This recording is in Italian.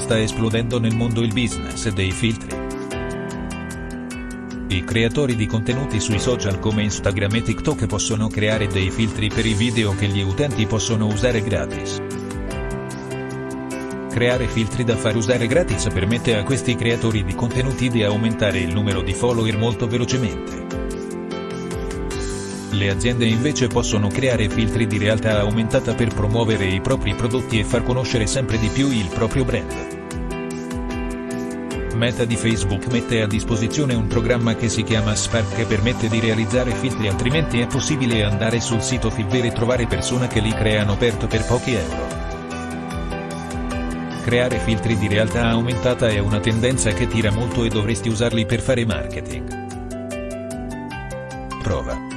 Sta esplodendo nel mondo il business dei filtri. I creatori di contenuti sui social come Instagram e TikTok possono creare dei filtri per i video che gli utenti possono usare gratis. Creare filtri da far usare gratis permette a questi creatori di contenuti di aumentare il numero di follower molto velocemente. Le aziende invece possono creare filtri di realtà aumentata per promuovere i propri prodotti e far conoscere sempre di più il proprio brand. Meta di Facebook mette a disposizione un programma che si chiama Spark che permette di realizzare filtri altrimenti è possibile andare sul sito Fiverr e trovare persone che li creano per pochi euro. Creare filtri di realtà aumentata è una tendenza che tira molto e dovresti usarli per fare marketing. Prova.